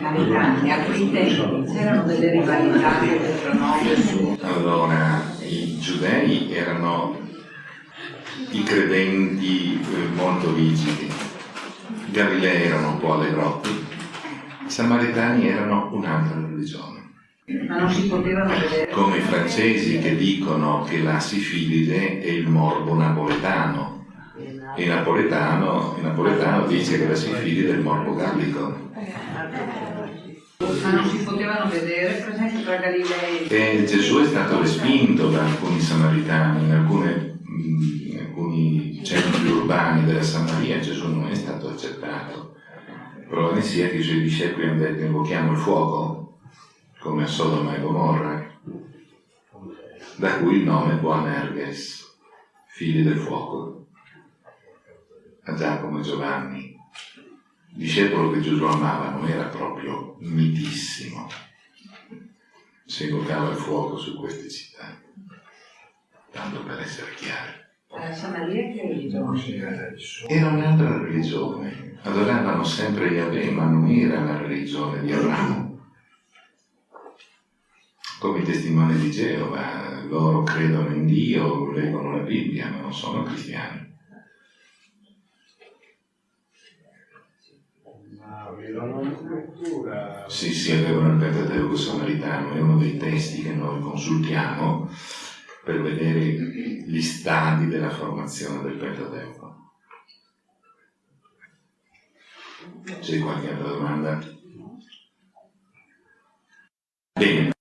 Americani, a quei tempi c'erano delle rivalità pronome su... Allora, i giudei erano i credenti eh, molto rigidi, i Galilei erano un po' alle grotte, i Samaritani erano un'altra religione. Ma non si potevano vedere... Come i francesi che dicono che la sifilide è il morbo napoletano, e il napoletano, il napoletano dice che la sifilide è il morbo gallico. Ma non si potevano vedere, per esempio, tra Galilei E Gesù è stato respinto da alcuni samaritani, in, alcune, in alcuni centri urbani della Samaria Gesù non è stato accettato. Ne sia che i suoi discepoli hanno detto invochiamo il fuoco, come a Sodoma e Gomorra, da cui il nome Boanerges, figli del fuoco, a Giacomo e Giovanni. Discepolo che Gesù amava non era proprio mitissimo, si invocava il fuoco su queste città, tanto per essere chiari. religione? Era un'altra religione, adoravano sempre Yahweh, ma non era la religione di Abramo. Come i testimoni di Geova, loro credono in Dio, leggono la Bibbia, ma non sono cristiani. Ma avevano una cultura. Sì, sì, avevano il Pentateuco samaritano, è uno dei testi che noi consultiamo per vedere gli stadi della formazione del Pentateuco. C'è qualche altra domanda? Bene,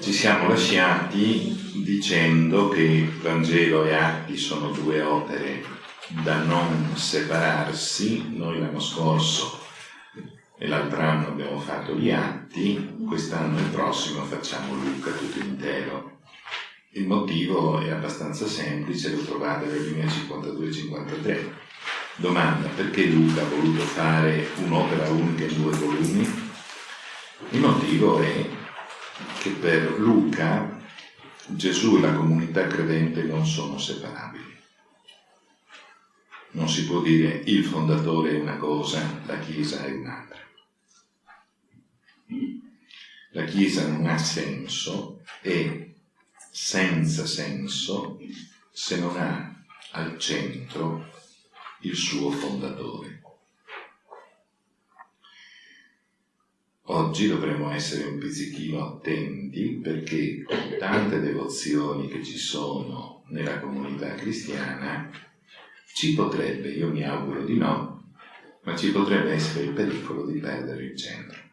ci siamo lasciati dicendo che Vangelo e Atti sono due opere da non separarsi. Noi l'anno scorso e l'altro anno abbiamo fatto gli Atti, quest'anno e il prossimo facciamo Luca tutto intero. Il motivo è abbastanza semplice, lo trovate nelle linee 52-53. Domanda, perché Luca ha voluto fare un'opera unica in due volumi? Il motivo è che per Luca Gesù e la comunità credente non sono separabili. Non si può dire il fondatore è una cosa, la Chiesa è un'altra. La Chiesa non ha senso e senza senso se non ha al centro il suo fondatore. Oggi dovremmo essere un pizzichino attenti perché con tante devozioni che ci sono nella comunità cristiana ci potrebbe, io mi auguro di no, ma ci potrebbe essere il pericolo di perdere il centro.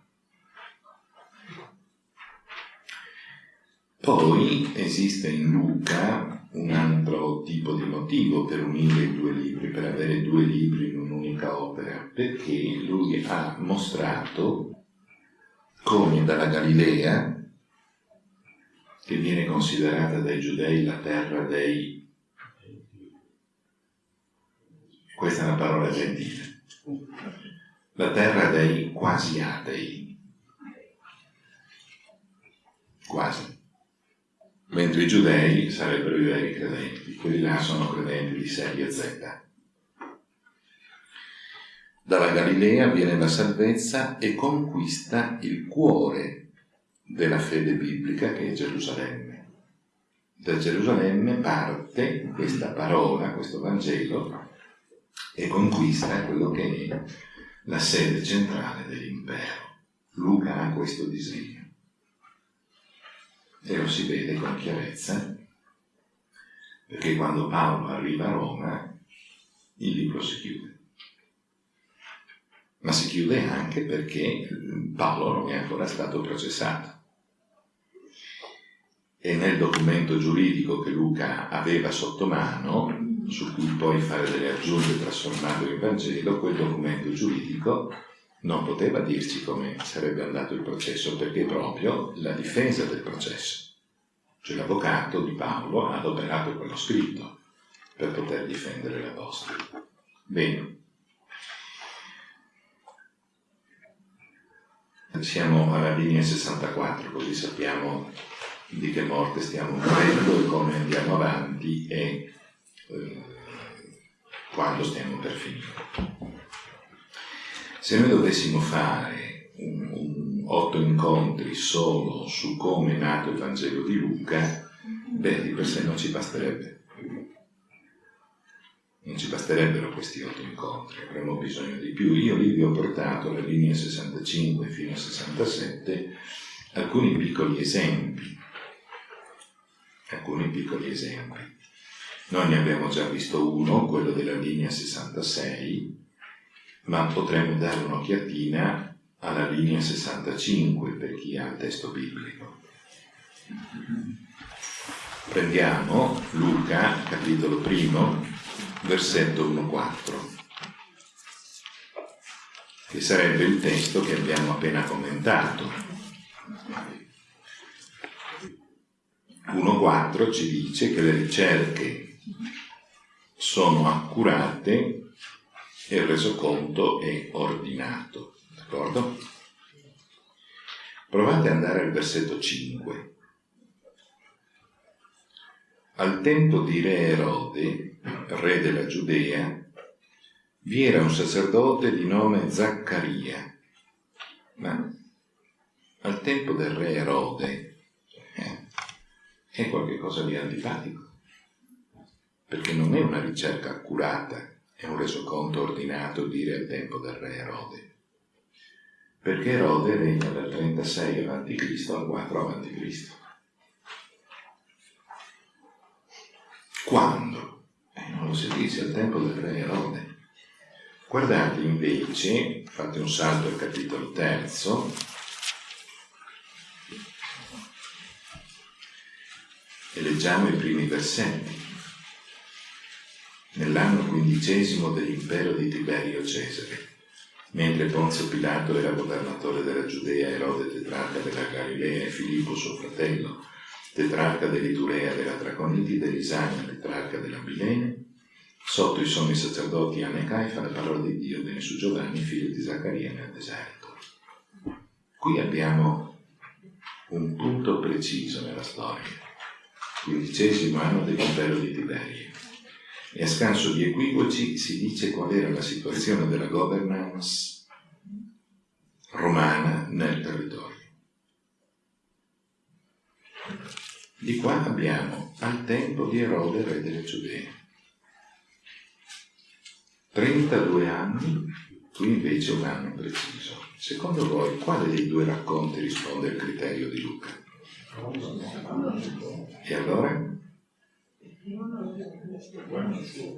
Poi esiste in Luca un altro tipo di motivo per unire i due libri, per avere due libri in un'unica opera, perché lui ha mostrato come dalla Galilea, che viene considerata dai giudei la terra dei... Questa è una parola gentile. La terra dei quasi atei. Quasi mentre i giudei sarebbero i veri credenti, quelli là sono credenti di serie Z. Dalla Galilea viene la salvezza e conquista il cuore della fede biblica che è Gerusalemme. Da Gerusalemme parte questa parola, questo Vangelo, e conquista quello che è la sede centrale dell'impero. Luca ha questo disegno e lo si vede con chiarezza, perché quando Paolo arriva a Roma il libro si chiude. Ma si chiude anche perché Paolo non è ancora stato processato. E nel documento giuridico che Luca aveva sotto mano, su cui poi fare delle aggiunte trasformando in Vangelo, quel documento giuridico non poteva dirci come sarebbe andato il processo perché proprio la difesa del processo, cioè l'avvocato di Paolo ha adoperato quello scritto per poter difendere l'Apostolo. Bene. Siamo alla linea 64, così sappiamo di che morte stiamo morendo e come andiamo avanti e eh, quando stiamo per finire. Se noi dovessimo fare incontri solo su come è nato il Vangelo di Luca, beh, di per sé non ci basterebbe. Non ci basterebbero questi otto incontri, avremmo bisogno di più. Io lì vi ho portato la linea 65 fino a 67 alcuni piccoli esempi. Alcuni piccoli esempi. Noi ne abbiamo già visto uno, quello della linea 66, ma potremmo dare un'occhiatina alla linea 65 per chi ha il testo biblico. Prendiamo Luca, capitolo primo, versetto 1-4, che sarebbe il testo che abbiamo appena commentato. 1.4 ci dice che le ricerche sono accurate e il resoconto è ordinato. D'accordo? Provate ad andare al versetto 5. Al tempo di Re Erode, re della Giudea, vi era un sacerdote di nome Zaccaria, ma al tempo del re Erode eh, è qualcosa di antipatico, perché non è una ricerca accurata, è un resoconto ordinato dire al tempo del re Erode, perché Erode regna dal 36 a.C. al 4 a.C. Quando? Eh, non lo si dice, al tempo del re Erode. Guardate invece, fate un salto al capitolo terzo, e leggiamo i primi versetti. Nell'anno quindicesimo dell'impero di Tiberio Cesare, mentre Ponzio Pilato era governatore della Giudea, Erode tetrarca della Galilea e Filippo suo fratello, tetrarca dell'Iturea della Traconiti, Lisania, tetrarca della Bilene, sotto i sommi sacerdoti Anne e Caifa la parola di Dio venne su Giovanni, figlio di Zaccaria, nel deserto. Qui abbiamo un punto preciso nella storia, quindicesimo anno dell'impero di Tiberio. E a scanso di equivoci si dice qual era la situazione della governance romana nel territorio. Di qua abbiamo al tempo di Erode, re delle Giudee. 32 anni, qui invece un anno preciso. Secondo voi, quale dei due racconti risponde al criterio di Luca? E allora?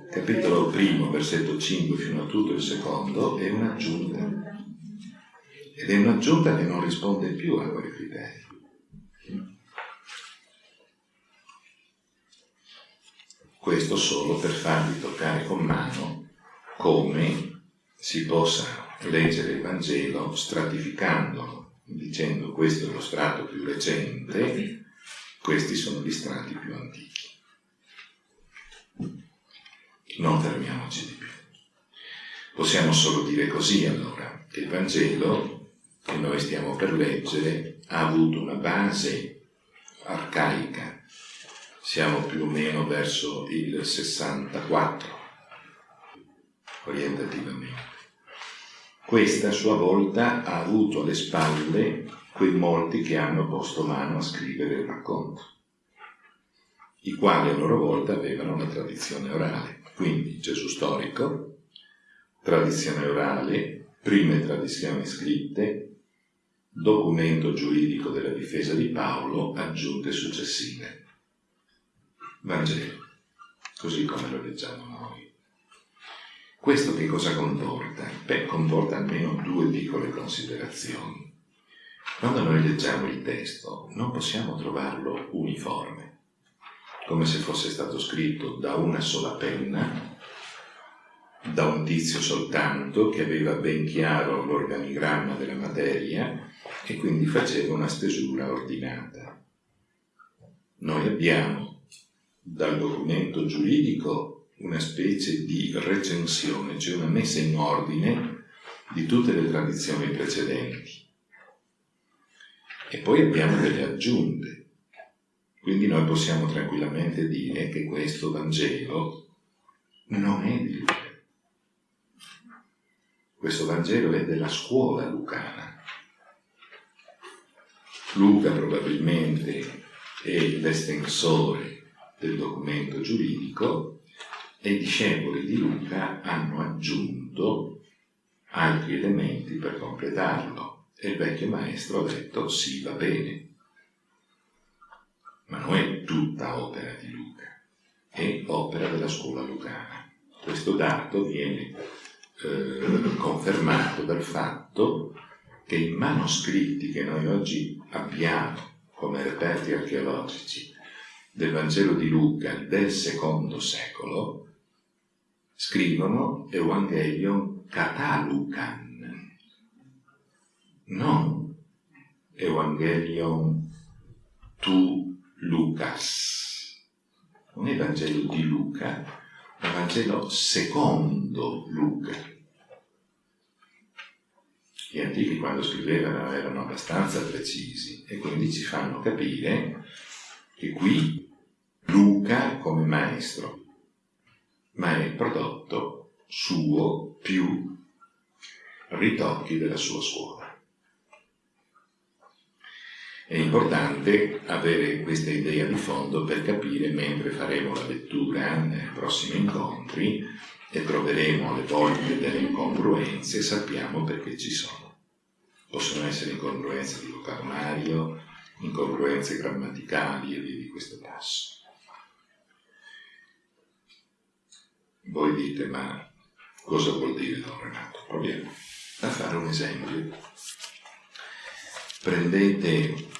Capitolo primo, versetto 5 fino a tutto il secondo, è un'aggiunta. Ed è un'aggiunta che non risponde più a quei criteri. Questo solo per farvi toccare con mano come si possa leggere il Vangelo stratificandolo, dicendo questo è lo strato più recente, questi sono gli strati più antichi. Non fermiamoci di più. Possiamo solo dire così allora, che il Vangelo che noi stiamo per leggere ha avuto una base arcaica, siamo più o meno verso il 64, orientativamente. Questa a sua volta ha avuto alle spalle quei molti che hanno posto mano a scrivere il racconto, i quali a loro volta avevano una tradizione orale. Quindi Gesù storico, tradizione orale, prime tradizioni scritte, documento giuridico della difesa di Paolo, aggiunte successive. Vangelo, così come lo leggiamo noi. Questo che cosa comporta? Beh, comporta almeno due piccole considerazioni. Quando noi leggiamo il testo non possiamo trovarlo uniforme, come se fosse stato scritto da una sola penna, da un tizio soltanto che aveva ben chiaro l'organigramma della materia e quindi faceva una stesura ordinata. Noi abbiamo dal documento giuridico una specie di recensione, cioè una messa in ordine di tutte le tradizioni precedenti. E poi abbiamo delle aggiunte. Quindi noi possiamo tranquillamente dire che questo Vangelo non è di Luca. Questo Vangelo è della scuola lucana. Luca probabilmente è l'estensore del documento giuridico e i discepoli di Luca hanno aggiunto altri elementi per completarlo e il vecchio maestro ha detto sì, va bene, ma non è tutta opera di Luca, è opera della scuola lucana. Questo dato viene eh, confermato dal fatto che i manoscritti che noi oggi abbiamo come reperti archeologici del Vangelo di Luca del secondo secolo scrivono Evangelion Catalucan, non Evangelion tu Lucas. Non è il di Luca, è il secondo Luca. Gli antichi quando scrivevano erano abbastanza precisi e quindi ci fanno capire che qui Luca come maestro ma è prodotto suo più ritocchi della sua scuola. È importante avere questa idea di fondo per capire mentre faremo la lettura nei prossimi incontri e troveremo le voglie delle incongruenze, sappiamo perché ci sono. Possono essere incongruenze di vocabolario, incongruenze grammaticali e via di questo passo. Voi dite, ma cosa vuol dire Don Renato? Proviamo a fare un esempio. Prendete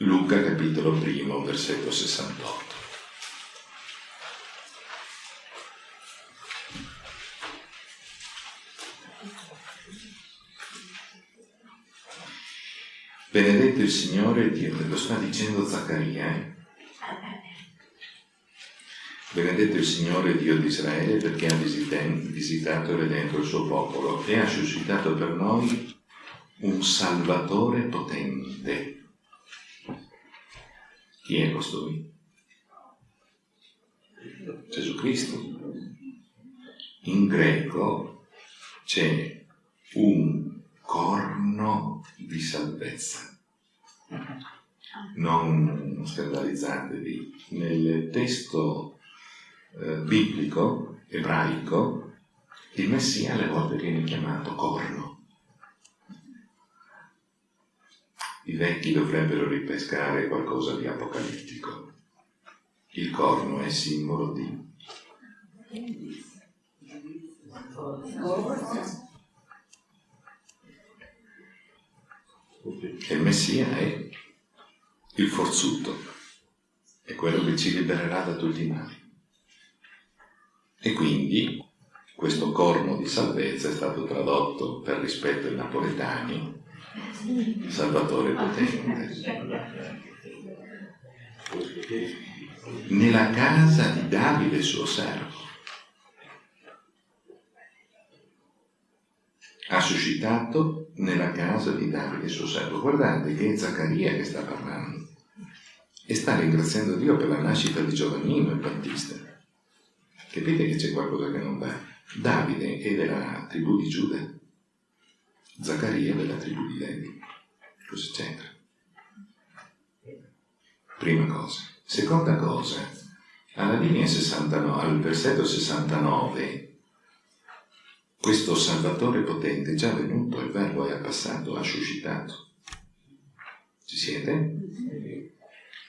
Luca capitolo primo, versetto 68. Benedetto il Signore, Dio, lo sta dicendo Zaccaria, eh? Benedetto il Signore Dio di Israele perché ha visitato e redento il suo popolo e ha suscitato per noi un Salvatore potente. Chi è costui? Gesù Cristo. In greco c'è un corno di salvezza. Non scandalizzatevi, nel testo eh, biblico, ebraico, il Messia alle volte viene chiamato corno. I vecchi dovrebbero ripescare qualcosa di apocalittico. Il corno è simbolo di... E il Messia è il forzuto, è quello che ci libererà da tutti i mali. E quindi questo corno di salvezza è stato tradotto per rispetto ai napoletani Salvatore potente. Nella casa di Davide suo servo. Ha suscitato nella casa di Davide suo servo. Guardate che è Zaccaria che sta parlando e sta ringraziando Dio per la nascita di Giovannino il Battista. Capite che c'è qualcosa che non va? Davide è della tribù di Giuda, Zaccaria della tribù di Levi. Cosa c'entra? Prima cosa. Seconda cosa, alla linea 69, al versetto 69, questo Salvatore potente è già venuto, il verbo è passato, ha suscitato. Ci siete?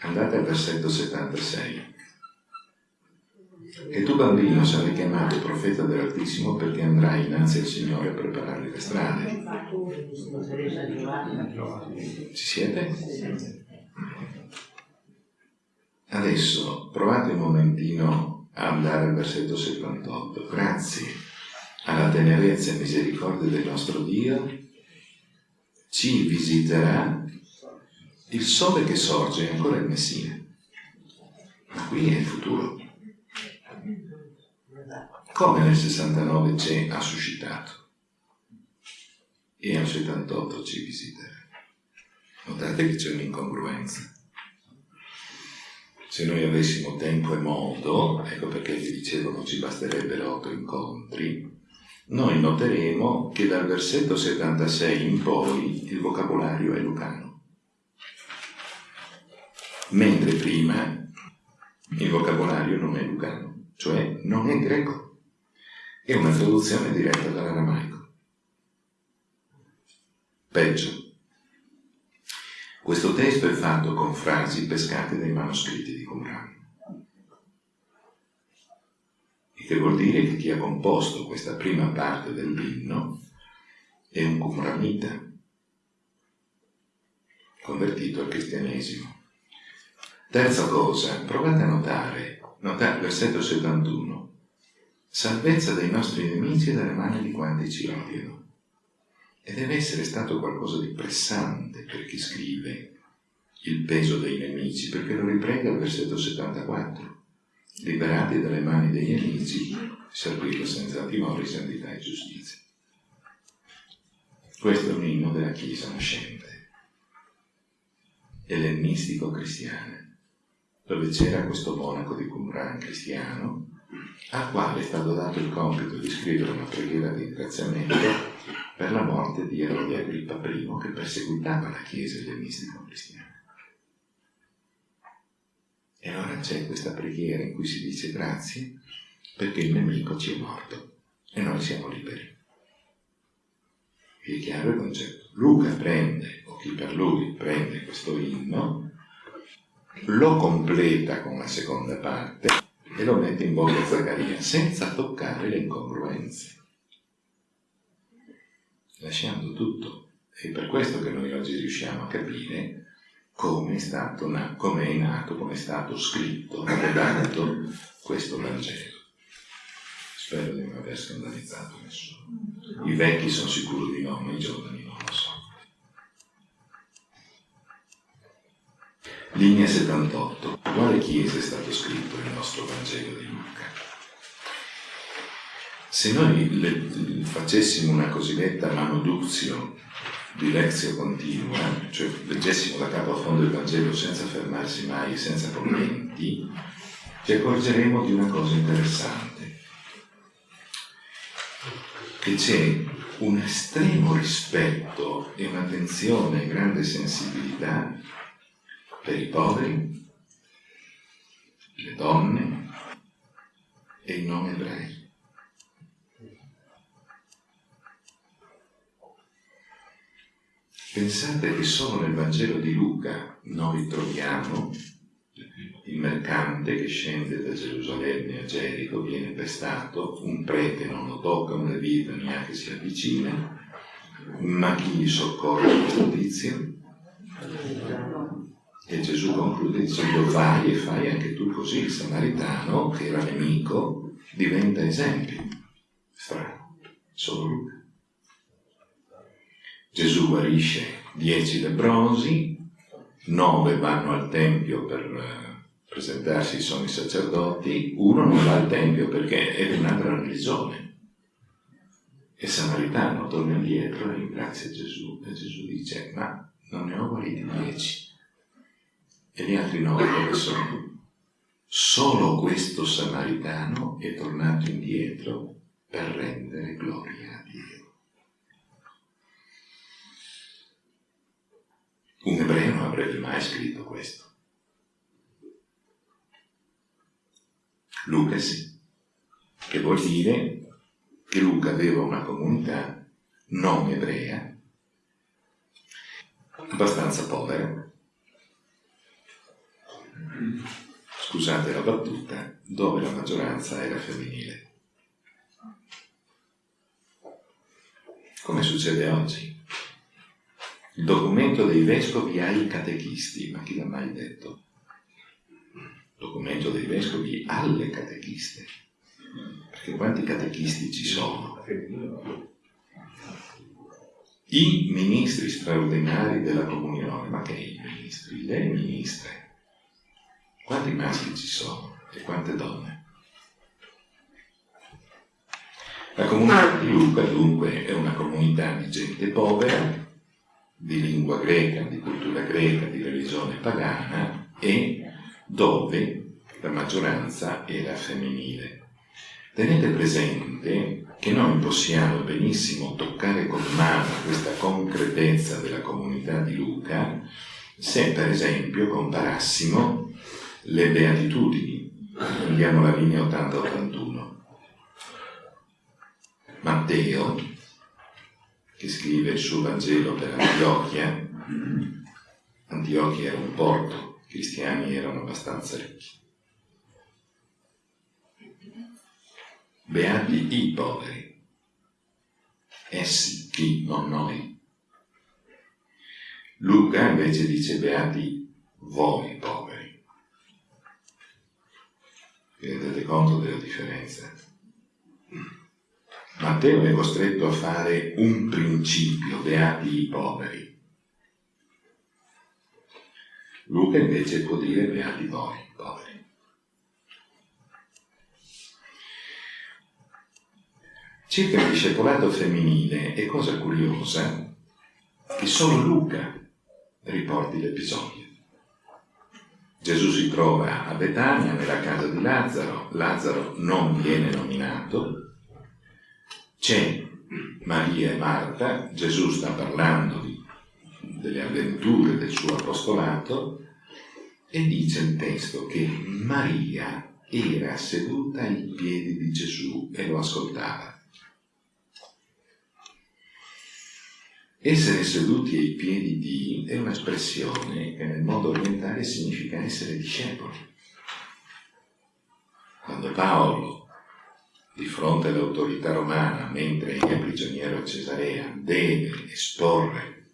Andate al versetto 76. E tu bambino sarai chiamato profeta dell'Altissimo perché andrai innanzi al Signore a preparare le strade. Ci siete? Adesso provate un momentino a andare al versetto 78. Grazie alla tenerezza e misericordia del nostro Dio ci visiterà il sole che sorge, ancora il Messia. Ma qui è il futuro come nel 69 c'è ha suscitato e al 78 ci visiterà. Notate che c'è un'incongruenza. Se noi avessimo tempo e modo, ecco perché vi dicevo non ci basterebbero otto incontri, noi noteremo che dal versetto 76 in poi il vocabolario è lucano, mentre prima il vocabolario non è lucano, cioè non è greco, è una traduzione diretta dall'aramaico. Peggio, questo testo è fatto con frasi pescate dai manoscritti di Qumran. Il che vuol dire che chi ha composto questa prima parte dell'inno è un Qumranita, convertito al cristianesimo. Terza cosa, provate a notare, notare il versetto 71, salvezza dai nostri nemici e dalle mani di quanti ci odiano. E deve essere stato qualcosa di pressante per chi scrive il peso dei nemici, perché lo riprende al versetto 74. Liberati dalle mani dei nemici, servirlo senza timore, santità e giustizia. Questo è un inno della Chiesa nascente, ellenistico cristiana, dove c'era questo monaco di Qumran cristiano, al quale è stato dato il compito di scrivere una preghiera di ringraziamento per la morte di Erode Agrippa I che perseguitava la Chiesa ellenistica cristiana. E allora c'è questa preghiera in cui si dice grazie perché il nemico ci è morto e noi siamo liberi. è chiaro il concetto. Luca prende, o chi per lui prende questo inno, lo completa con la seconda parte e lo mette in bocca a Zaccaria senza toccare le incongruenze, lasciando tutto. È per questo che noi oggi riusciamo a capire come è, stato, come è nato, come è stato scritto, redatto questo Vangelo. Spero di non aver scandalizzato nessuno. I vecchi sono sicuro di no, ma i giovani Linea 78. Quale chiesa è stato scritto il nostro Vangelo di Luca? Se noi le, facessimo una cosiddetta manoduzio di lezio continua, cioè leggessimo da capo a fondo il Vangelo senza fermarsi mai, senza commenti, ci accorgeremo di una cosa interessante, che c'è un estremo rispetto e un'attenzione e grande sensibilità per i poveri, le donne e i non ebrei. Pensate che solo nel Vangelo di Luca noi troviamo il mercante che scende da Gerusalemme a Gerico, viene pestato, un prete non lo tocca, un levita neanche si avvicina, ma chi gli soccorre questo tizio? E Gesù conclude dicendo vai e fai anche tu così, il samaritano, che era nemico, diventa esempio. Strano, solo Luca. Gesù guarisce dieci lebrosi, nove vanno al Tempio per eh, presentarsi, sono i sacerdoti, uno non va al Tempio perché è di un'altra religione. E Samaritano torna indietro e ringrazia Gesù e Gesù dice ma non ne ho guariti dieci e gli altri nove dove sono? Solo questo samaritano è tornato indietro per rendere gloria a Dio. Un ebreo non avrebbe mai scritto questo. Luca sì, che vuol dire che Luca aveva una comunità non ebrea, abbastanza povera, scusate la battuta, dove la maggioranza era femminile. Come succede oggi? Il documento dei vescovi ha i catechisti, ma chi l'ha mai detto? Documento dei vescovi alle catechiste. Perché quanti catechisti ci sono? I ministri straordinari della comunione, ma che i ministri? Le ministre quanti maschi ci sono e quante donne? La comunità di Luca dunque è una comunità di gente povera, di lingua greca, di cultura greca, di religione pagana e dove la maggioranza era femminile. Tenete presente che noi possiamo benissimo toccare con mano questa concretezza della comunità di Luca se per esempio comparassimo le beatitudini. Andiamo alla linea 80-81. Matteo, che scrive il suo Vangelo per Antiochia, Antiochia era un porto, i cristiani erano abbastanza ricchi. Beati i poveri, essi chi, non noi. Luca invece dice beati voi poveri. Vi rendete conto della differenza? Matteo è costretto a fare un principio, beati i poveri. Luca invece può dire beati voi poveri. Circa il discepolato femminile è cosa curiosa che solo Luca riporti l'episodio. Gesù si trova a Betania, nella casa di Lazzaro, Lazzaro non viene nominato, c'è Maria e Marta, Gesù sta parlando di, delle avventure del suo apostolato. E dice il testo che Maria era seduta ai piedi di Gesù e lo ascoltava. Essere seduti ai piedi di è un'espressione che nel mondo orientale significa essere discepoli. Quando Paolo, di fronte all'autorità romana, mentre è prigioniero a Cesarea, deve esporre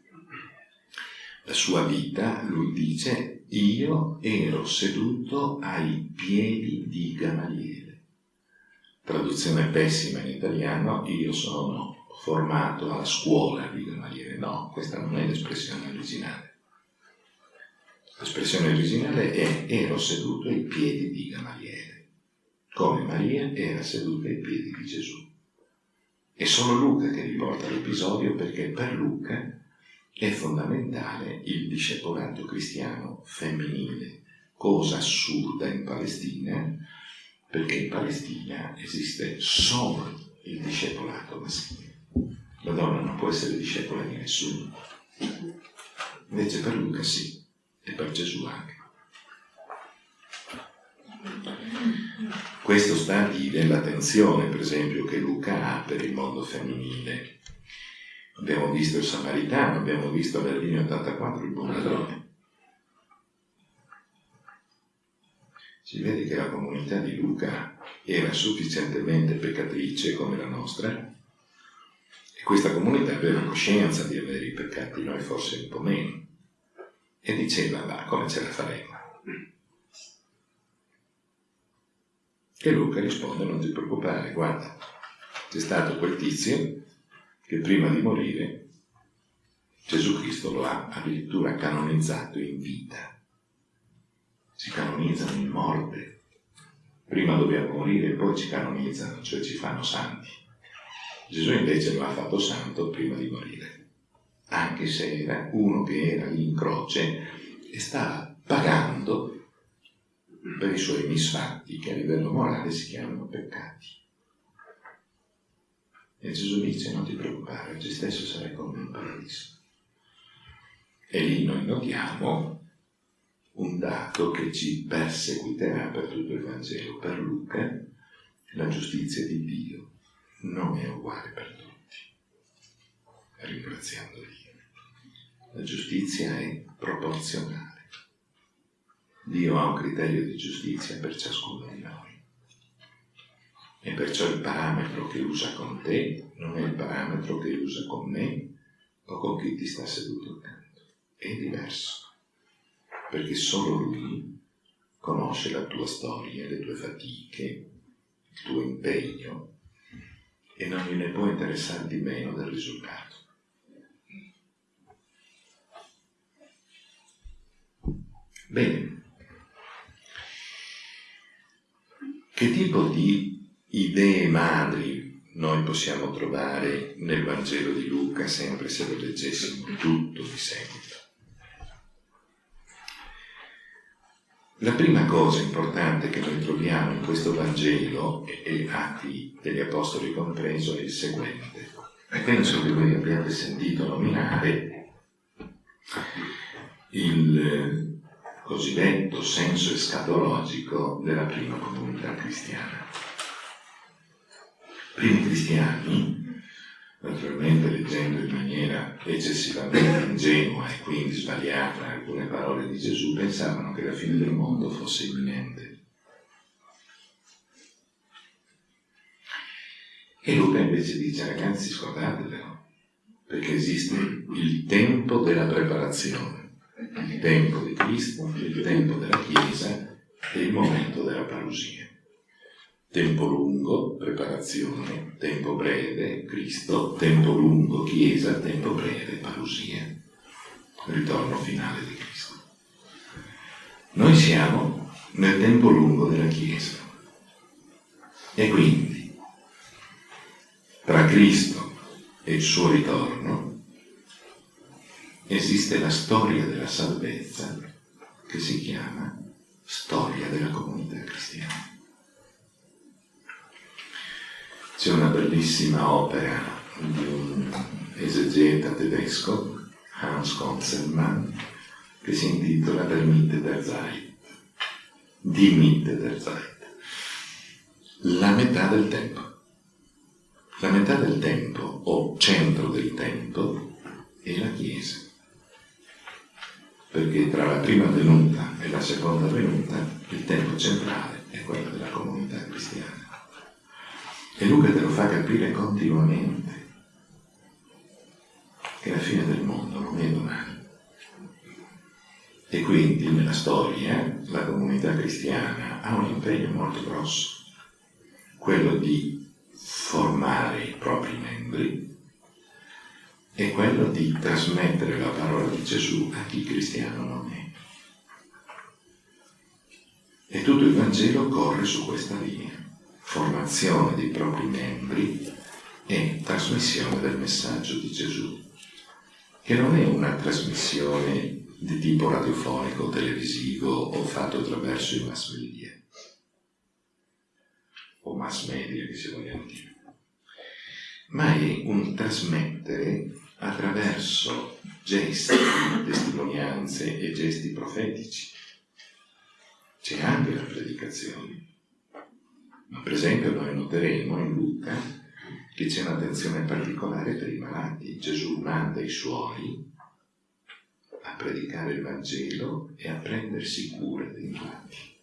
la sua vita, lui dice io ero seduto ai piedi di Gamaliele. Traduzione pessima in italiano, io sono formato alla scuola di Gamaliele. No, questa non è l'espressione originale. L'espressione originale è ero seduto ai piedi di Gamaliele, come Maria era seduta ai piedi di Gesù. È solo Luca che riporta l'episodio perché per Luca è fondamentale il discepolato cristiano femminile, cosa assurda in Palestina, perché in Palestina esiste solo il discepolato maschile. La donna non può essere discepola di nessuno. Invece per Luca sì, e per Gesù anche. Questo sta a dire l'attenzione, per esempio, che Luca ha per il mondo femminile. Abbiamo visto il Samaritano, abbiamo visto alla linea 84 il buon ladrone. Si vede che la comunità di Luca era sufficientemente peccatrice come la nostra questa comunità aveva coscienza di avere i peccati, noi forse un po' meno. E diceva, va, come ce la faremo? E Luca risponde, non ti preoccupare, guarda, c'è stato quel tizio che prima di morire Gesù Cristo lo ha addirittura canonizzato in vita. Si canonizzano in morte. Prima dobbiamo morire e poi ci canonizzano, cioè ci fanno santi. Gesù invece lo ha fatto santo prima di morire, anche se era uno che era lì in croce e stava pagando per i suoi misfatti che a livello morale si chiamano peccati. E Gesù dice non ti preoccupare, oggi stesso sarai con me in paradiso. E lì noi notiamo un dato che ci perseguiterà per tutto il Vangelo. Per Luca la giustizia di Dio non è uguale per tutti. Ringraziando Dio. La giustizia è proporzionale. Dio ha un criterio di giustizia per ciascuno di noi. E perciò il parametro che usa con te non è il parametro che usa con me o con chi ti sta seduto accanto. È diverso. Perché solo Lui conosce la tua storia, le tue fatiche, il tuo impegno, e non gliene può interessare di meno del risultato. Bene, che tipo di idee madri noi possiamo trovare nel Vangelo di Luca sempre se lo leggessimo tutto di seguito? La prima cosa importante che noi troviamo in questo Vangelo, e Atti degli Apostoli compreso, è il seguente. E penso che voi abbiate sentito nominare il cosiddetto senso escatologico della prima comunità cristiana. I primi cristiani naturalmente leggendo in maniera eccessivamente ingenua e quindi sbagliata alcune parole di Gesù, pensavano che la fine del mondo fosse imminente. E Luca invece dice, ragazzi, scordatevelo, perché esiste il tempo della preparazione, il tempo di Cristo, il tempo della Chiesa e il momento della parusia. Tempo lungo, preparazione, tempo breve, Cristo, tempo lungo, Chiesa, tempo breve, parusia, ritorno finale di Cristo. Noi siamo nel tempo lungo della Chiesa e quindi tra Cristo e il suo ritorno esiste la storia della salvezza che si chiama storia della comunità cristiana. C'è una bellissima opera di un esegeta tedesco, Hans Konzelmann, che si intitola Der Mitte der Zeit, Die Mitte der Zeit, la metà del tempo. La metà del tempo, o centro del tempo, è la Chiesa. Perché tra la prima venuta e la seconda venuta il tempo centrale è quello della comunità cristiana. E Luca te lo fa capire continuamente che la fine del mondo non è domani. E quindi nella storia la comunità cristiana ha un impegno molto grosso, quello di formare i propri membri e quello di trasmettere la parola di Gesù a chi cristiano non è. E tutto il Vangelo corre su questa linea formazione dei propri membri e trasmissione del messaggio di Gesù, che non è una trasmissione di tipo radiofonico, televisivo o fatto attraverso i mass media, o mass media che si vogliono dire, ma è un trasmettere attraverso gesti, testimonianze e gesti profetici. C'è anche la predicazione per esempio noi noteremo in Luca che c'è un'attenzione particolare per i malati. Gesù manda i suoi a predicare il Vangelo e a prendersi cura dei malati.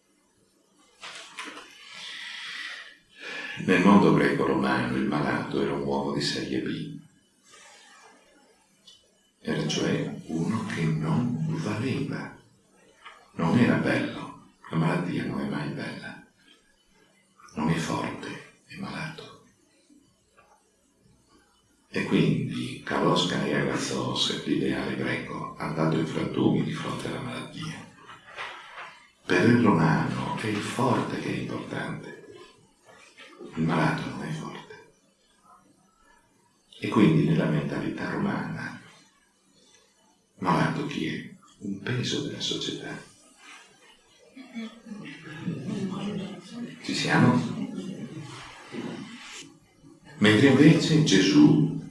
Nel mondo greco-romano il malato era un uomo di serie B, era cioè uno che non valeva, non era bello, la malattia non è mai bella non è forte, è malato. E quindi Carlos Canegazos, l'ideale greco, dato in frantumi di fronte alla malattia. Per il romano è il forte che è importante, il malato non è forte. E quindi nella mentalità romana, malato chi è? Un peso della società ci siamo? Mentre invece Gesù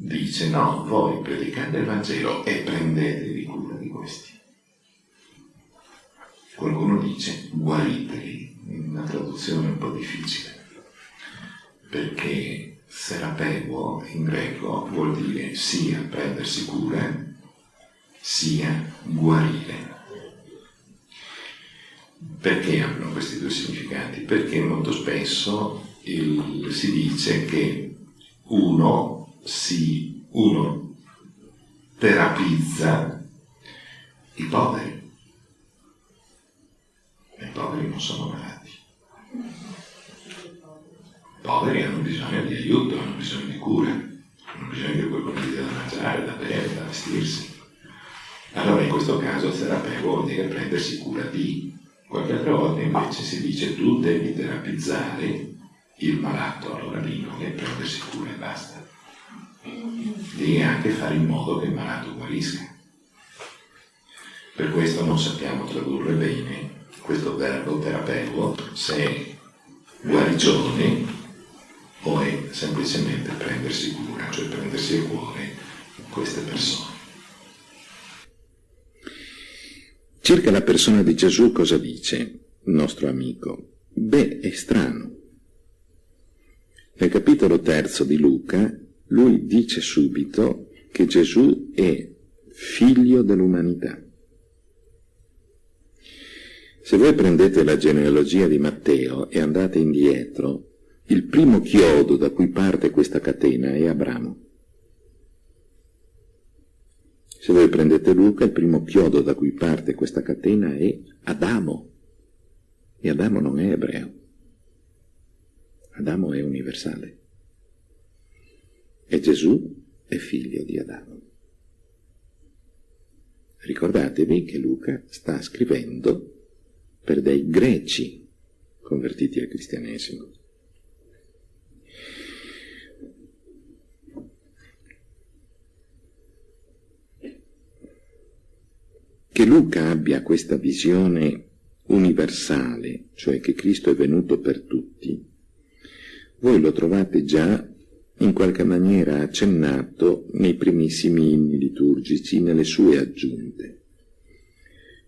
dice no, voi predicate il Vangelo e prendetevi cura di questi. Qualcuno dice guariteli, in una traduzione un po' difficile, perché serapego in greco vuol dire sia prendersi cura, sia guarire. Perché hanno questi due significati? Perché molto spesso il, si dice che uno, si, uno terapizza i poveri. I poveri non sono malati. I poveri hanno bisogno di aiuto, hanno bisogno di cura, hanno bisogno di qualcuno che da mangiare, da bere, da vestirsi. Allora in questo caso il terapeuta vuol dire prendersi cura di Qualche altra volta invece si dice tu devi terapizzare il malato, allora lì non è prendersi cura e basta. Devi anche fare in modo che il malato guarisca. Per questo non sappiamo tradurre bene questo verbo terapeuo, se è guarigione o è semplicemente prendersi cura, cioè prendersi a cuore queste persone. Circa la persona di Gesù cosa dice il nostro amico? Beh, è strano. Nel capitolo terzo di Luca, lui dice subito che Gesù è figlio dell'umanità. Se voi prendete la genealogia di Matteo e andate indietro, il primo chiodo da cui parte questa catena è Abramo. Se voi prendete Luca, il primo chiodo da cui parte questa catena è Adamo. E Adamo non è ebreo. Adamo è universale. E Gesù è figlio di Adamo. Ricordatevi che Luca sta scrivendo per dei greci convertiti al cristianesimo. Che Luca abbia questa visione universale, cioè che Cristo è venuto per tutti, voi lo trovate già in qualche maniera accennato nei primissimi inni liturgici, nelle sue aggiunte.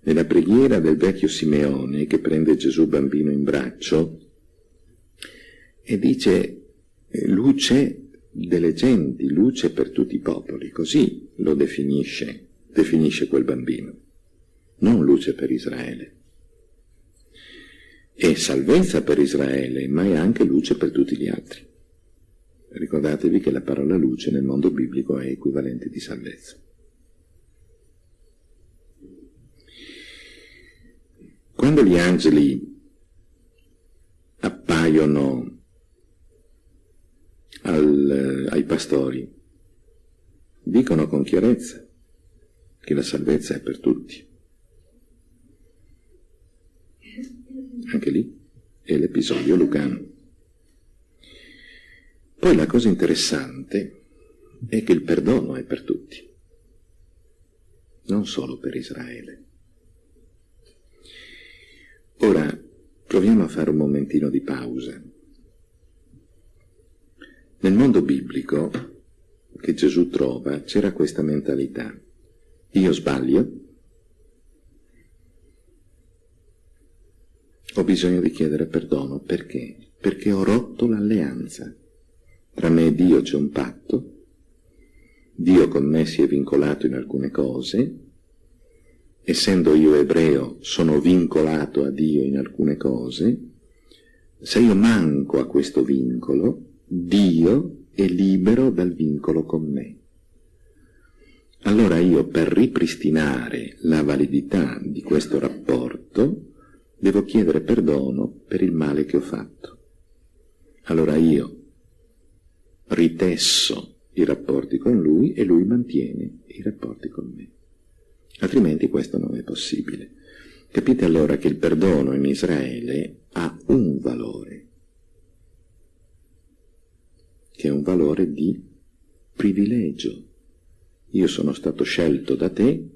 Nella preghiera del vecchio Simeone che prende Gesù bambino in braccio e dice luce delle genti, luce per tutti i popoli, così lo definisce, definisce quel bambino, non luce per Israele. È salvezza per Israele, ma è anche luce per tutti gli altri. Ricordatevi che la parola luce nel mondo biblico è equivalente di salvezza. Quando gli angeli appaiono al, ai pastori, dicono con chiarezza che la salvezza è per tutti. Anche lì è l'episodio lucano. Poi la cosa interessante è che il perdono è per tutti, non solo per Israele. Ora proviamo a fare un momentino di pausa. Nel mondo biblico che Gesù trova c'era questa mentalità. Io sbaglio, ho bisogno di chiedere perdono. Perché? Perché ho rotto l'alleanza. Tra me e Dio c'è un patto, Dio con me si è vincolato in alcune cose, essendo io ebreo, sono vincolato a Dio in alcune cose, se io manco a questo vincolo, Dio è libero dal vincolo con me. Allora io per ripristinare la validità di questo rapporto devo chiedere perdono per il male che ho fatto. Allora io ritesso i rapporti con lui e lui mantiene i rapporti con me altrimenti questo non è possibile. Capite allora che il perdono in Israele ha un valore, che è un valore di privilegio. Io sono stato scelto da te,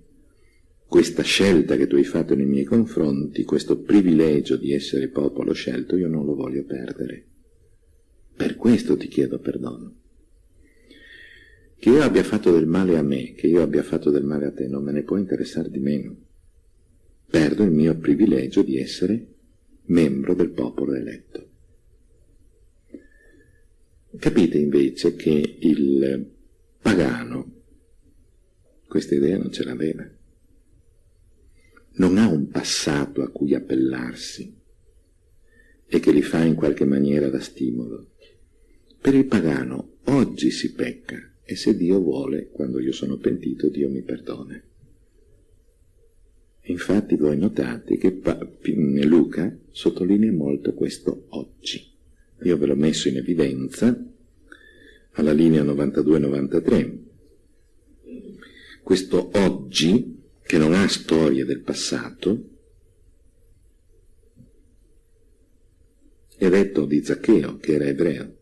questa scelta che tu hai fatto nei miei confronti, questo privilegio di essere popolo scelto, io non lo voglio perdere. Per questo ti chiedo perdono. Che io abbia fatto del male a me, che io abbia fatto del male a te, non me ne può interessare di meno. Perdo il mio privilegio di essere membro del popolo eletto. Capite invece che il pagano questa idea non ce l'aveva. Non ha un passato a cui appellarsi e che gli fa in qualche maniera da stimolo. Per il pagano oggi si pecca, e se Dio vuole, quando io sono pentito, Dio mi perdona. Infatti voi notate che Luca sottolinea molto questo oggi. Io ve l'ho messo in evidenza alla linea 92-93. Questo oggi, che non ha storie del passato, è detto di Zaccheo, che era ebreo.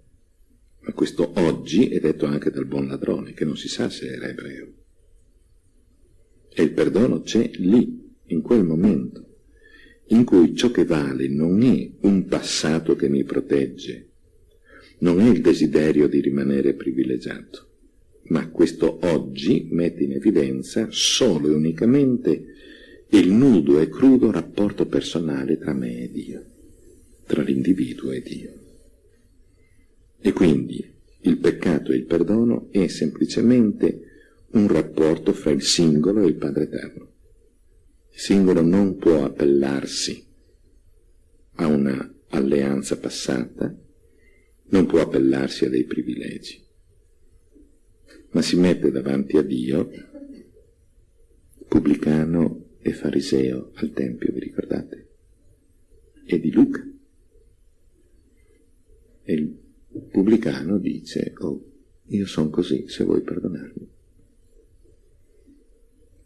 Ma questo oggi è detto anche dal buon ladrone, che non si sa se era ebreo. E il perdono c'è lì, in quel momento. in cui ciò che vale non è un passato che mi protegge, non è il desiderio di rimanere privilegiato, ma questo oggi mette in evidenza solo e unicamente il nudo e crudo rapporto personale tra me e Dio, tra l'individuo e Dio. E quindi il peccato e il perdono è semplicemente un rapporto fra il singolo e il Padre Eterno. Il singolo non può appellarsi a una alleanza passata, non può appellarsi a dei privilegi, ma si mette davanti a Dio, pubblicano e fariseo al Tempio, vi ricordate? E di Luca. E il pubblicano dice, oh, io sono così, se vuoi perdonarmi.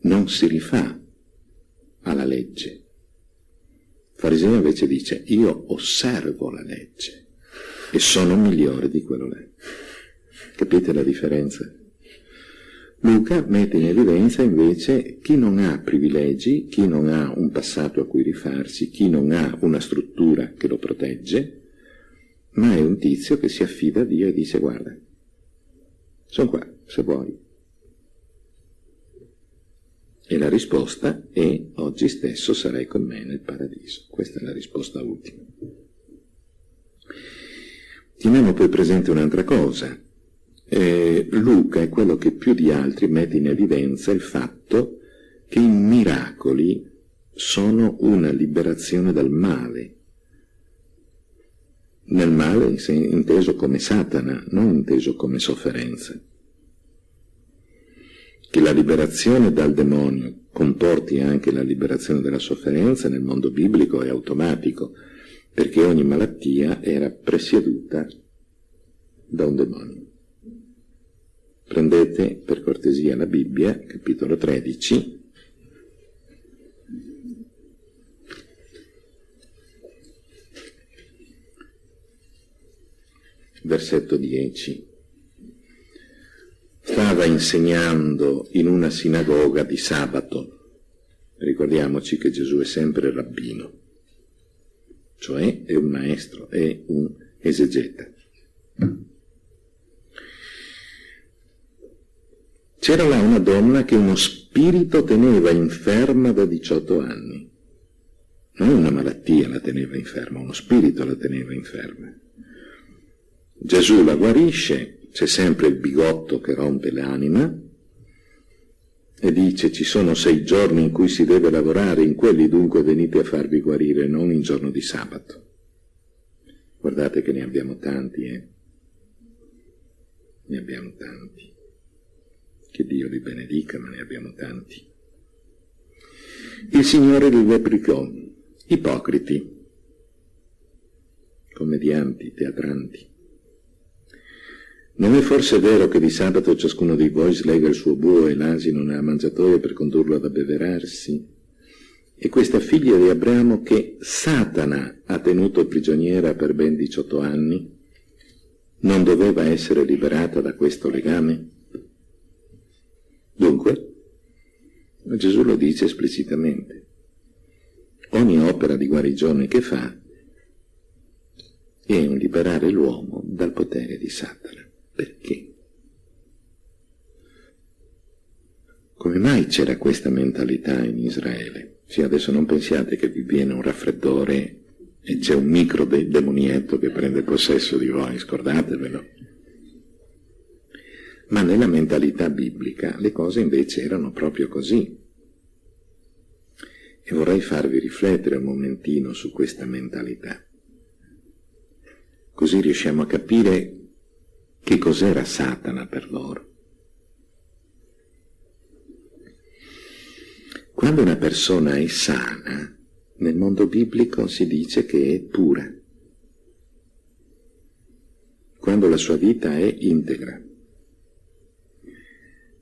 Non si rifà alla legge. Il fariseo invece dice, io osservo la legge e sono migliore di quello là. Capite la differenza? Luca mette in evidenza invece chi non ha privilegi, chi non ha un passato a cui rifarsi, chi non ha una struttura che lo protegge, ma è un tizio che si affida a Dio e dice guarda, sono qua, se vuoi. E la risposta è oggi stesso sarai con me nel paradiso. Questa è la risposta ultima. Teniamo poi presente un'altra cosa. Eh, Luca è quello che più di altri mette in evidenza il fatto che i miracoli sono una liberazione dal male. Nel male inteso come Satana, non inteso come sofferenza che la liberazione dal demonio comporti anche la liberazione dalla sofferenza nel mondo biblico è automatico, perché ogni malattia era presieduta da un demonio. Prendete per cortesia la Bibbia, capitolo 13, versetto 10 stava insegnando in una sinagoga di sabato. Ricordiamoci che Gesù è sempre rabbino, cioè è un maestro, è un esegeta. C'era là una donna che uno spirito teneva inferma da 18 anni. Non una malattia la teneva inferma, uno spirito la teneva inferma. Gesù la guarisce, c'è sempre il bigotto che rompe l'anima e dice ci sono sei giorni in cui si deve lavorare, in quelli dunque venite a farvi guarire, non in giorno di sabato. Guardate che ne abbiamo tanti, eh? Ne abbiamo tanti. Che Dio li benedica, ma ne abbiamo tanti. Il Signore li replicò, ipocriti, commedianti, teatranti. Non è forse vero che di sabato ciascuno di voi slega il suo buo e l'asino nella mangiatoia per condurlo ad abbeverarsi? E questa figlia di Abramo che Satana ha tenuto prigioniera per ben 18 anni, non doveva essere liberata da questo legame? Dunque, Gesù lo dice esplicitamente, ogni opera di guarigione che fa è un liberare l'uomo dal potere di Satana. Perché? Come mai c'era questa mentalità in Israele? Sì, adesso non pensiate che vi viene un raffreddore e c'è un micro de demonietto che prende possesso di voi, scordatevelo. Ma nella mentalità biblica le cose invece erano proprio così. E vorrei farvi riflettere un momentino su questa mentalità. Così riusciamo a capire che cos'era Satana per loro. Quando una persona è sana, nel mondo biblico si dice che è pura. Quando la sua vita è integra.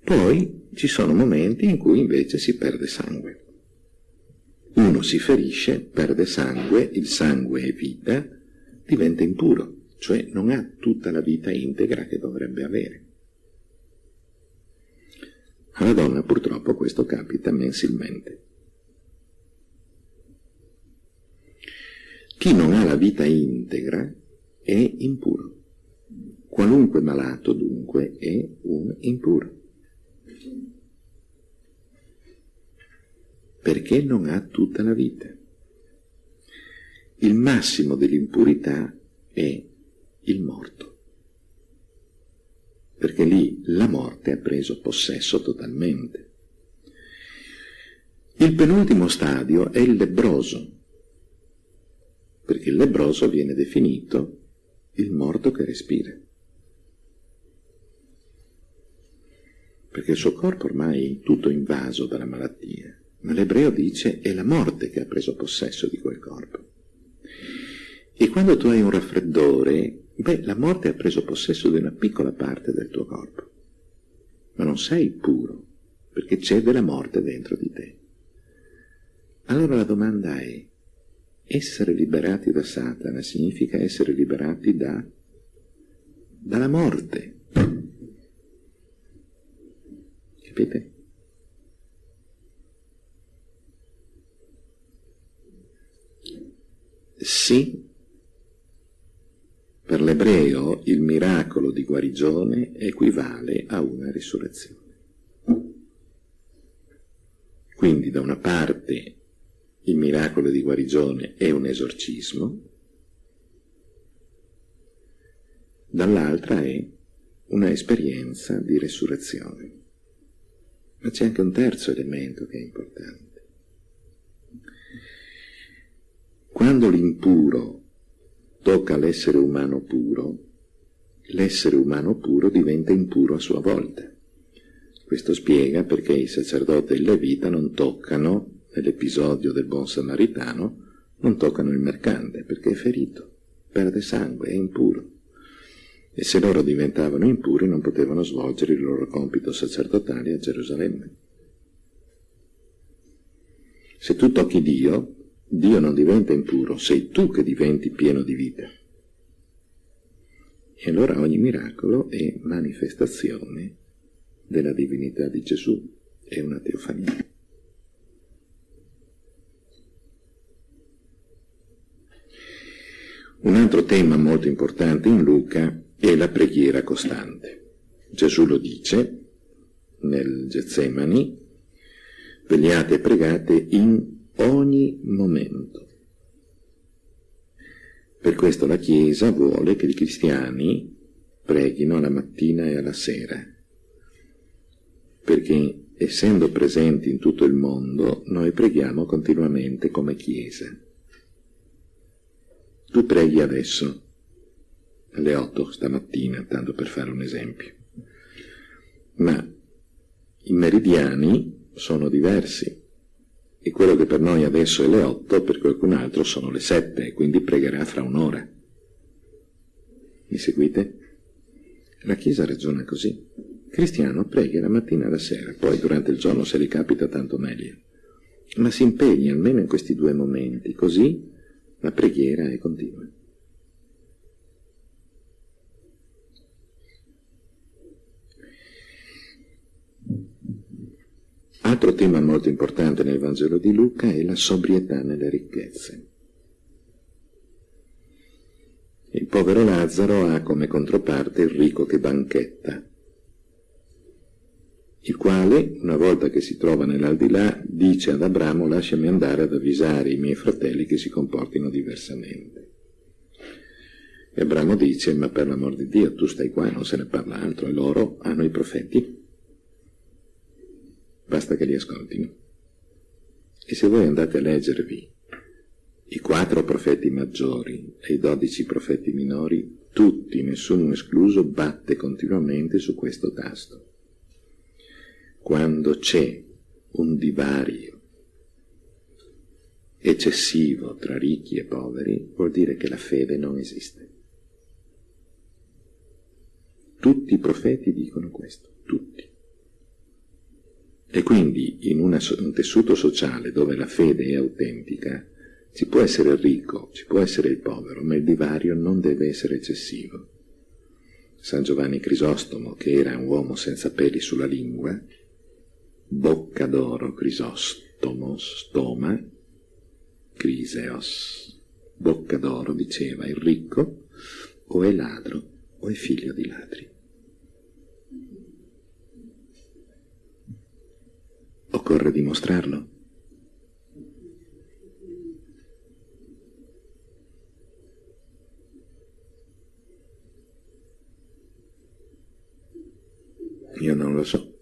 Poi ci sono momenti in cui invece si perde sangue. Uno si ferisce, perde sangue, il sangue è vita, diventa impuro cioè non ha tutta la vita integra che dovrebbe avere. Alla donna purtroppo questo capita mensilmente. Chi non ha la vita integra è impuro. Qualunque malato, dunque, è un impuro. Perché non ha tutta la vita. Il massimo dell'impurità è il morto. Perché lì la morte ha preso possesso totalmente. Il penultimo stadio è il lebroso, perché il lebroso viene definito il morto che respira. Perché il suo corpo ormai è tutto invaso dalla malattia, ma l'ebreo dice è la morte che ha preso possesso di quel corpo. E quando tu hai un raffreddore, beh, la morte ha preso possesso di una piccola parte del tuo corpo, ma non sei puro, perché c'è della morte dentro di te. Allora la domanda è, essere liberati da Satana significa essere liberati da, dalla morte. Capite? Sì, per l'ebreo il miracolo di guarigione equivale a una risurrezione. Quindi da una parte il miracolo di guarigione è un esorcismo, dall'altra è una esperienza di resurrezione. Ma c'è anche un terzo elemento che è importante. Quando l'impuro tocca l'essere umano puro, l'essere umano puro diventa impuro a sua volta. Questo spiega perché i sacerdoti e il levita non toccano nell'episodio del buon samaritano, non toccano il mercante perché è ferito, perde sangue, è impuro. E se loro diventavano impuri non potevano svolgere il loro compito sacerdotale a Gerusalemme. Se tu tocchi Dio, Dio non diventa impuro, sei tu che diventi pieno di vita. E allora ogni miracolo è manifestazione della divinità di Gesù, è una teofania. Un altro tema molto importante in Luca è la preghiera costante. Gesù lo dice nel Getsemani, vegliate e pregate in ogni momento. Per questo la Chiesa vuole che i cristiani preghino alla mattina e alla sera, perché essendo presenti in tutto il mondo, noi preghiamo continuamente come Chiesa. Tu preghi adesso, alle 8 stamattina, tanto per fare un esempio. Ma i meridiani sono diversi e quello che per noi adesso è le 8 per qualcun altro sono le 7 e quindi pregherà fra un'ora. Mi seguite? La Chiesa ragiona così. Cristiano preghi la mattina e la sera, poi durante il giorno se gli capita tanto meglio. Ma si impegni almeno in questi due momenti, così la preghiera è continua. Altro tema molto importante nel Vangelo di Luca è la sobrietà nelle ricchezze. Il povero Lazzaro ha come controparte il ricco che banchetta, il quale, una volta che si trova nell'aldilà, dice ad Abramo lasciami andare ad avvisare i miei fratelli che si comportino diversamente. E Abramo dice, ma per l'amor di Dio, tu stai qua e non se ne parla altro, e loro hanno i profeti. Basta che li ascoltino. E se voi andate a leggervi i quattro profeti maggiori e i dodici profeti minori, tutti, nessuno escluso, batte continuamente su questo tasto quando c'è un divario eccessivo tra ricchi e poveri, vuol dire che la fede non esiste. Tutti i profeti dicono questo, tutti. E quindi in una, un tessuto sociale dove la fede è autentica, ci può essere il ricco, ci può essere il povero, ma il divario non deve essere eccessivo. San Giovanni Crisostomo, che era un uomo senza peli sulla lingua, bocca d'oro, crisostomos, stoma, criseos, bocca d'oro, diceva il ricco, o è ladro o è figlio di ladri. Occorre dimostrarlo. Io non lo so.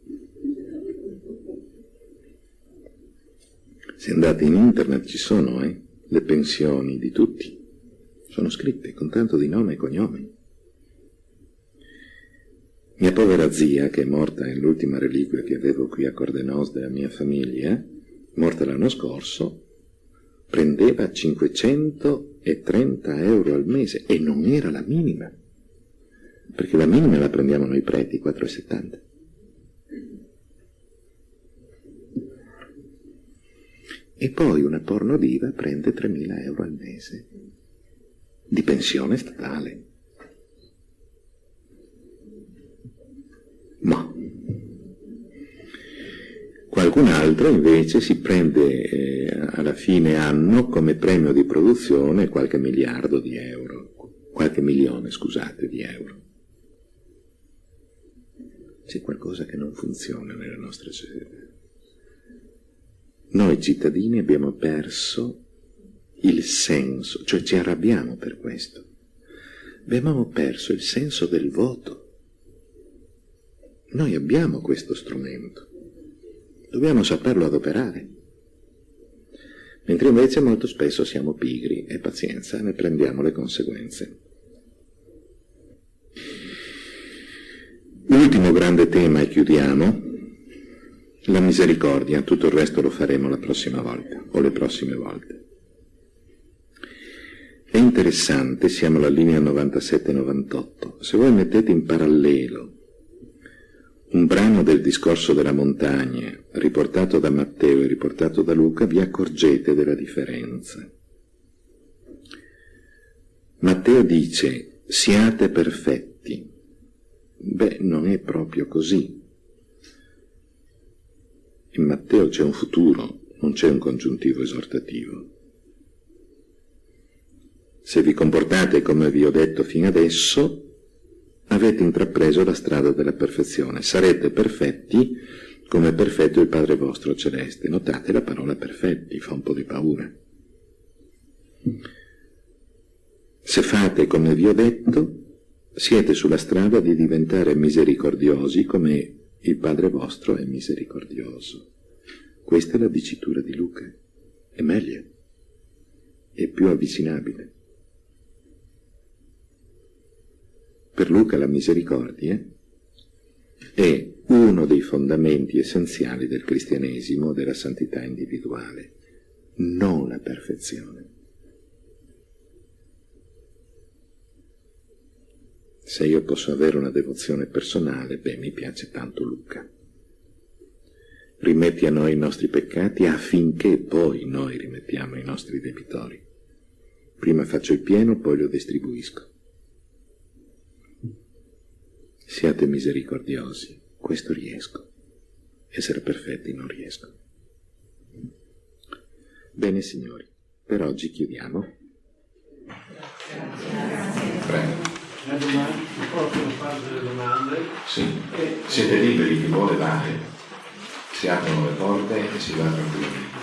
Se andate in internet ci sono, eh, le pensioni di tutti. Sono scritte con tanto di nome e cognome. Mia povera zia, che è morta, è l'ultima reliquia che avevo qui a Cordenos della mia famiglia, morta l'anno scorso, prendeva 530 euro al mese e non era la minima, perché la minima la prendiamo noi preti, 4,70. E poi una porno diva prende 3.000 euro al mese di pensione statale. Ma qualcun altro invece si prende eh, alla fine anno come premio di produzione qualche miliardo di euro, qualche milione, scusate, di euro. C'è qualcosa che non funziona nella nostra società. Noi cittadini abbiamo perso il senso, cioè ci arrabbiamo per questo. Abbiamo perso il senso del voto. Noi abbiamo questo strumento, dobbiamo saperlo adoperare. Mentre invece molto spesso siamo pigri e pazienza, ne prendiamo le conseguenze. L'ultimo grande tema e chiudiamo la misericordia, tutto il resto lo faremo la prossima volta, o le prossime volte. È interessante, siamo alla linea 97-98, se voi mettete in parallelo un brano del discorso della montagna, riportato da Matteo e riportato da Luca, vi accorgete della differenza. Matteo dice, siate perfetti. Beh, non è proprio così. In Matteo c'è un futuro, non c'è un congiuntivo esortativo. Se vi comportate come vi ho detto fino adesso, avete intrapreso la strada della perfezione. Sarete perfetti come è perfetto il Padre vostro celeste. Notate la parola perfetti, fa un po' di paura. Se fate come vi ho detto, siete sulla strada di diventare misericordiosi come il Padre vostro è misericordioso. Questa è la dicitura di Luca. È meglio, è più avvicinabile. Per Luca la misericordia è uno dei fondamenti essenziali del cristianesimo, della santità individuale, non la perfezione. Se io posso avere una devozione personale, beh, mi piace tanto Luca. Rimetti a noi i nostri peccati affinché poi noi rimettiamo i nostri debitori. Prima faccio il pieno, poi lo distribuisco. Siate misericordiosi, questo riesco. Essere perfetti non riesco. Bene signori, per oggi chiudiamo. Prego. Le domande, possono fare delle domande? Sì. Siete liberi, chi vuole dare. Si aprono le porte e si va tranquillamente.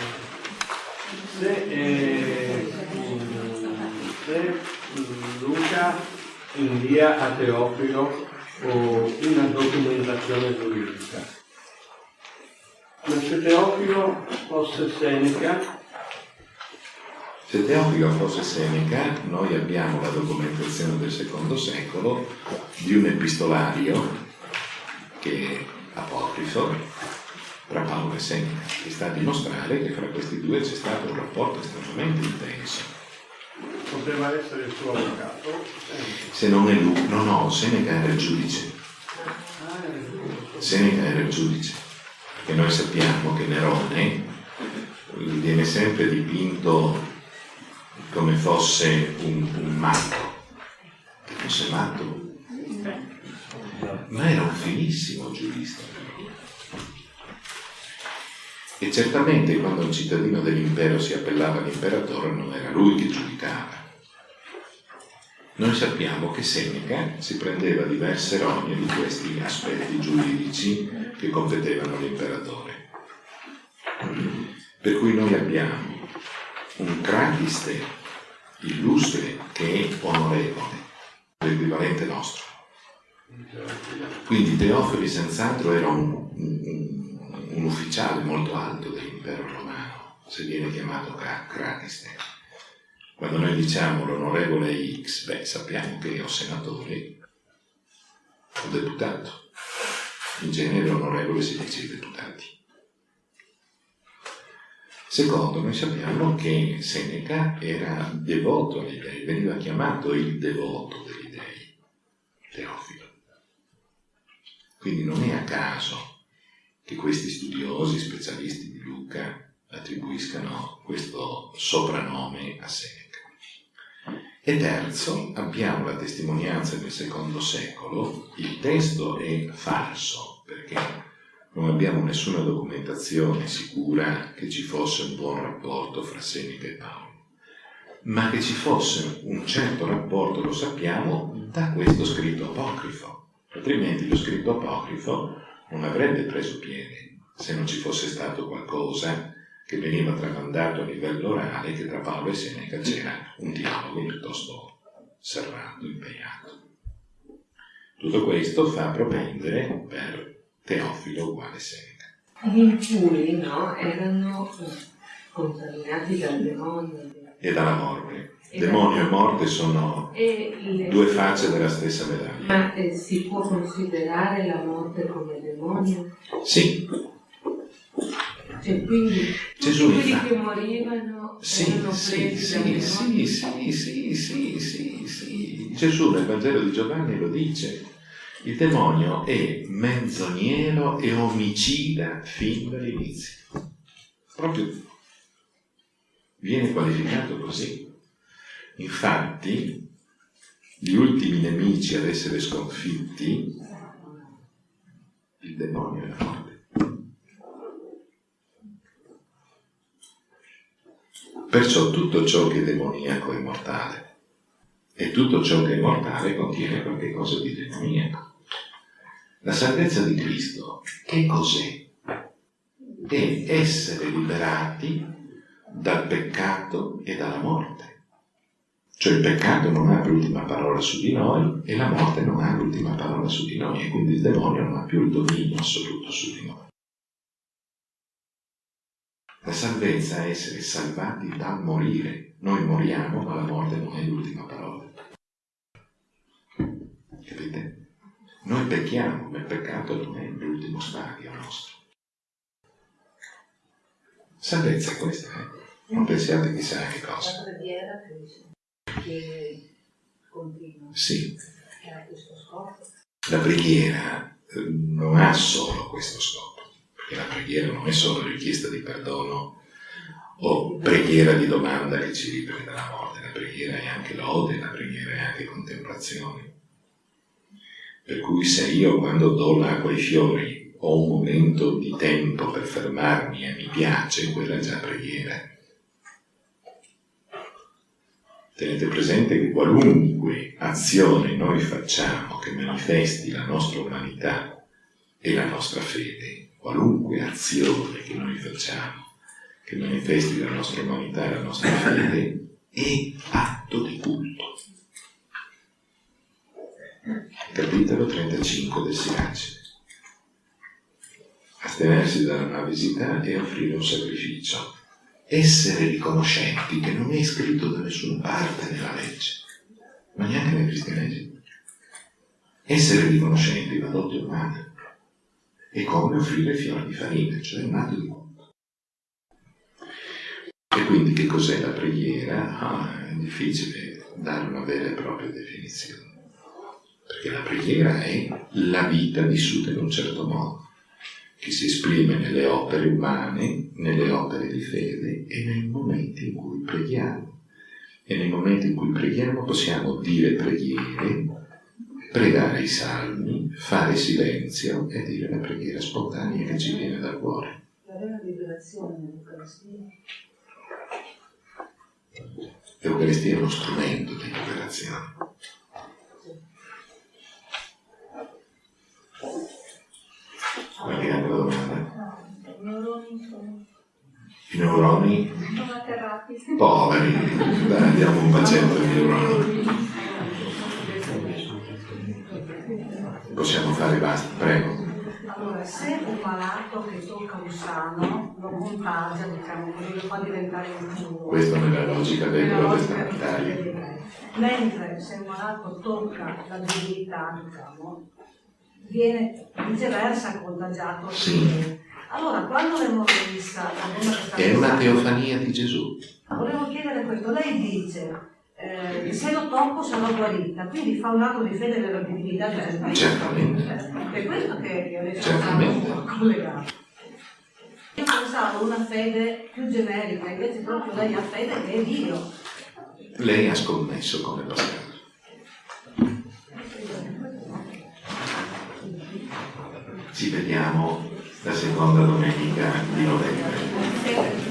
Se, eh, se Luca invia a Teofilo una documentazione giuridica, ma se Teofilo fosse Seneca, Se Teofilo fosse Seneca, noi abbiamo la documentazione del secondo secolo di un epistolario che è apocrifo tra Paolo e Seneca, che sta a dimostrare che fra questi due c'è stato un rapporto estremamente intenso. Poteva essere il suo avvocato, Se non è lui, no, no, Seneca era il giudice. Seneca era il giudice, perché noi sappiamo che Nerone viene sempre dipinto come fosse un, un matto, fosse matto, ma era un finissimo giurista. E certamente quando un cittadino dell'impero si appellava all'imperatore non era lui che giudicava, noi sappiamo che Seneca si prendeva diverse rogne di questi aspetti giuridici che competevano all'imperatore. Per cui noi abbiamo un Cratiste illustre che è onorevole, l'equivalente nostro. Quindi Teofili senz'altro era un, un, un ufficiale molto alto dell'impero romano, se viene chiamato Cratiste. Quando noi diciamo l'onorevole X, beh, sappiamo che o senatore o deputato. In genere onorevole si dice i deputati. Secondo, noi sappiamo che Seneca era devoto agli dei, veniva chiamato il devoto degli dei, Teofilo. Quindi non è a caso che questi studiosi, specialisti di Luca, attribuiscano questo soprannome a Seneca. E terzo, abbiamo la testimonianza del secondo secolo, il testo è falso perché non abbiamo nessuna documentazione sicura che ci fosse un buon rapporto fra Seneca e Paolo, ma che ci fosse un certo rapporto lo sappiamo da questo scritto apocrifo, altrimenti lo scritto apocrifo non avrebbe preso piede se non ci fosse stato qualcosa che veniva tramandato a livello orale che tra Paolo e Seneca c'era un dialogo piuttosto serrato, impegnato. Tutto questo fa propendere per Teofilo uguale Seneca. Gli impuri, no, erano contaminati dal demonio. E dalla morte. Demonio e morte sono due facce della stessa medaglia. Ma eh, si può considerare la morte come demonio? Sì, cioè, quindi Gesù tutti quelli che morivano sì, erano sì, sì, sì, sì, sì, sì, sì, sì. Gesù nel Vangelo di Giovanni lo dice. Il demonio è menzognero e omicida fin dall'inizio. Proprio viene qualificato così. Infatti, gli ultimi nemici ad essere sconfitti, il demonio e la morte. Perciò tutto ciò che è demoniaco è mortale e tutto ciò che è mortale contiene qualche cosa di demoniaco. La salvezza di Cristo che cos'è? È essere liberati dal peccato e dalla morte. Cioè il peccato non ha l'ultima parola su di noi e la morte non ha l'ultima parola su di noi e quindi il demonio non ha più il dominio assoluto su di noi. La salvezza è essere salvati dal morire. Noi moriamo, ma la morte non è l'ultima parola. Capite? Noi pecchiamo, ma il peccato non è l'ultimo stadio nostro. Salvezza questa è. Non pensiate chissà che cosa. La preghiera che continua. Sì. Era questo scopo. La preghiera eh, non ha solo questo scopo perché la preghiera non è solo richiesta di perdono o preghiera di domanda che ci liberi dalla morte, la preghiera è anche lode, la preghiera è anche contemplazione. Per cui se io quando do l'acqua ai fiori ho un momento di tempo per fermarmi e mi piace, quella è già preghiera. Tenete presente che qualunque azione noi facciamo che manifesti la nostra umanità e la nostra fede qualunque azione che noi facciamo che manifesti la nostra umanità e la nostra fede è atto di culto. Capitolo 35 del Sirace. Astenersi dalla malvesità e offrire un sacrificio. Essere riconoscenti che non è scritto da nessuna parte nella legge, ma neanche nel cristianesimo. Essere riconoscenti è una dote umana è come offrire fiori di farina, cioè un di culto. E quindi che cos'è la preghiera? Ah, è difficile dare una vera e propria definizione, perché la preghiera è la vita vissuta in un certo modo, che si esprime nelle opere umane, nelle opere di fede e nei momenti in cui preghiamo. E nei momenti in cui preghiamo possiamo dire preghiere, pregare i salmi, fare silenzio e dire la preghiera spontanea che ci viene dal cuore. La vera liberazione dell'Eucaristia. L'Eucaristia è uno strumento di liberazione. Guardiamo la domanda. I neuroni? Poveri, dai, diamo un bacetto ai neuroni. Possiamo fare basta, prego. Allora, se un malato che tocca un sano lo contagia, diciamo così, lo fa diventare un tumore. Questo nella logica dei protestanti. Mentre se un malato tocca la divinità, diciamo, viene viceversa contagiato. Sì. Allora, quando l'emorrissa, la È una teofania di Gesù. Volevo chiedere questo, lei dice eh, se lo tocco sarò guarita, quindi fa un atto di fede nella divinità di Gesù Cristo. Certamente. È questo che io adesso stavo collegato. Io pensavo una fede più generica, invece proprio lei ha fede che è Dio. Lei ha scommesso come lo sa. Ci vediamo la seconda domenica di novembre.